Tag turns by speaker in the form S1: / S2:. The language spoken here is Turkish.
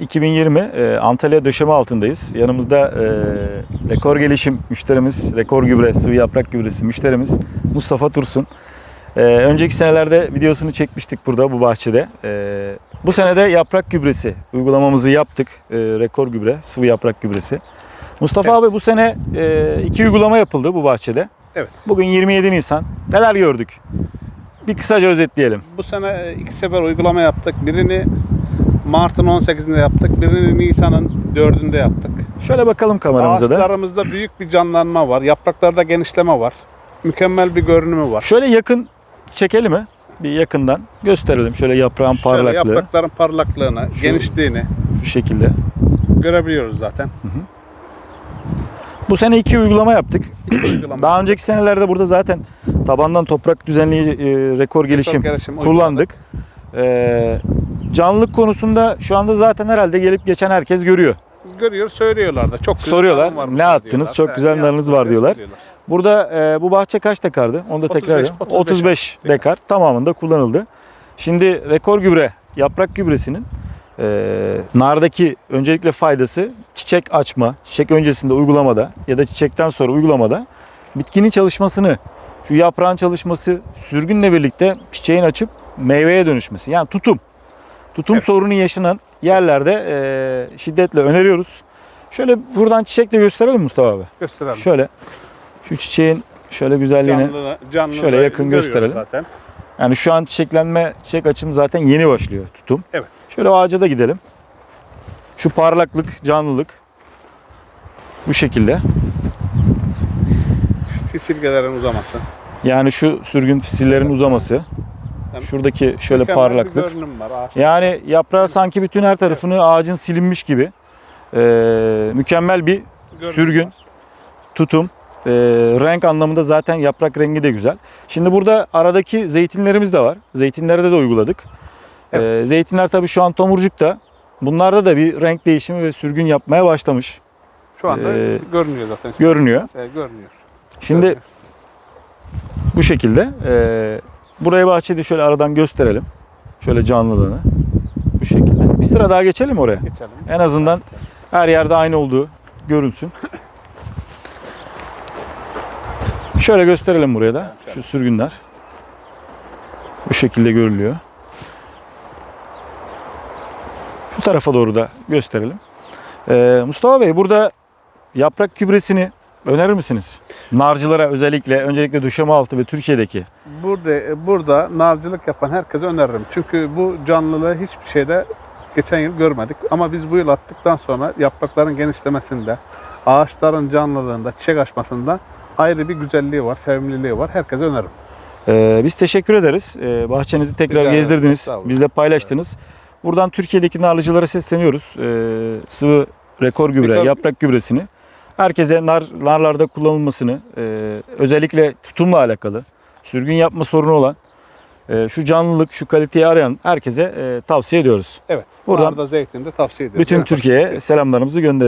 S1: 2020 e, Antalya döşeme altındayız. Yanımızda e, rekor gelişim müşterimiz, rekor gübre, sıvı yaprak gübresi müşterimiz Mustafa Tursun. E, önceki senelerde videosunu çekmiştik burada bu bahçede. E, bu sene de yaprak gübresi uygulamamızı yaptık. E, rekor gübre, sıvı yaprak gübresi. Mustafa
S2: Evet.
S1: abi bu sene e, iki uygulama yapıldı bu bahçede.
S2: Evet.
S1: Bugün 27 Nisan. Neler gördük? Bir kısaca özetleyelim.
S2: Bu sene e, iki sefer uygulama yaptık. Birini Mart'ın 18'inde yaptık. Birini Nisan'ın 4'ünde yaptık.
S1: Şöyle bakalım kameramıza da.
S2: Ağaçlarımızda büyük bir canlanma var. Yapraklarda genişleme var. Mükemmel bir görünümü var.
S1: Şöyle yakın çekelim mi? Bir yakından gösterelim. Şöyle yaprağın
S2: Şöyle
S1: parlaklığı
S2: yaprakların parlaklığını,
S1: Şu-
S2: genişliğini
S1: şu şekilde.
S2: görebiliyoruz zaten.
S1: Bu sene iki uygulama yaptık.
S2: Uygulama.
S1: Daha önceki senelerde burada zaten tabandan toprak düzenleyici e, rekor gelişim
S2: gelişim
S1: kullandık. E, canlılık konusunda şu anda zaten herhalde gelip geçen herkes görüyor.
S2: Görüyor, söylüyorlar da. Çok güzel
S1: Soruyorlar,
S2: varmış
S1: ne
S2: diyorlar.
S1: attınız, çok
S2: He,
S1: güzel narınız var diyorlar.
S2: söylüyorlar.
S1: Burada e, bu bahçe kaç dekardı? Onu da
S2: 35,
S1: tekrar edeyim.
S2: 35
S1: 35 dekar tamamında kullanıldı. Şimdi rekor gübre, yaprak gübresinin e, nardaki öncelikle faydası çiçek açma, çiçek öncesinde uygulamada ya da çiçekten sonra uygulamada bitkinin çalışmasını, şu yaprağın çalışması sürgünle birlikte çiçeğin açıp meyveye dönüşmesi. Yani tutum. Tutum
S2: Evet.
S1: sorunu yaşanan yerlerde e, şiddetle öneriyoruz. Şöyle buradan çiçekle gösterelim Mustafa abi.
S2: Gösterelim.
S1: Şöyle şu çiçeğin şöyle güzelliğini
S2: Canlı, canlı
S1: şöyle yakın gösterelim.
S2: Zaten.
S1: yani şu an çiçeklenme çiçek açım zaten yeni başlıyor tutum.
S2: Evet.
S1: Şöyle ağaca da gidelim. Şu parlaklık, canlılık bu şekilde.
S2: Fisilgelerin uzaması.
S1: Yani şu sürgün fisillerin uzaması.
S2: Yani
S1: Şuradaki şöyle
S2: Mükemmel
S1: parlaklık.
S2: var.
S1: Yani yaprağı sanki bütün her tarafını ağacın silinmiş gibi. Ee, mükemmel bir
S2: Görünüm
S1: sürgün,
S2: var.
S1: tutum, e, renk anlamında zaten yaprak rengi de güzel. Şimdi burada aradaki zeytinlerimiz de var. Zeytinlerde de uyguladık. E, zeytinler tabii şu an tomurcukta. Bunlarda da bir renk değişimi ve sürgün yapmaya başlamış.
S2: Şu anda
S1: Ee,
S2: görünüyor zaten.
S1: görünüyor.
S2: Ee, görünüyor.
S1: Şimdi
S2: Görünüyor.
S1: bu şekilde. E, burayı bahçede şöyle aradan gösterelim. Şöyle canlılığını. Bu şekilde. Bir sıra daha geçelim oraya.
S2: geçelim.
S1: En azından her yerde aynı olduğu görünsün. Şöyle gösterelim buraya da. Şu sürgünler. Bu şekilde görülüyor. Bu tarafa doğru da gösterelim. Ee, Mustafa Bey burada yaprak gübresini önerir misiniz? Narcılara özellikle, öncelikle döşeme altı ve Türkiye'deki.
S2: Burada burada nalcılık yapan herkese öneririm. Çünkü bu canlılığı hiçbir şeyde geçen yıl görmedik. Ama biz bu yıl attıktan sonra yaprakların genişlemesinde, ağaçların canlılığında, çiçek açmasında ayrı bir güzelliği var, sevimliliği var. Herkese öneririm.
S1: Ee, biz teşekkür ederiz. Ee, bahçenizi tekrar
S2: Rica
S1: gezdirdiniz. Bizle paylaştınız. Buradan Türkiye'deki narlıcılara sesleniyoruz. Ee, sıvı rekor gübre,
S2: Rekor-
S1: yaprak gübresini. Herkese nar, narlarda kullanılmasını, e, özellikle tutumla alakalı, sürgün yapma sorunu olan, e, şu canlılık, şu kaliteyi arayan herkese e, tavsiye ediyoruz.
S2: Evet.
S1: Buradan
S2: Buradan da zeytin de tavsiye ederim.
S1: bütün. Türkiye'ye selamlarımızı gönderiyoruz.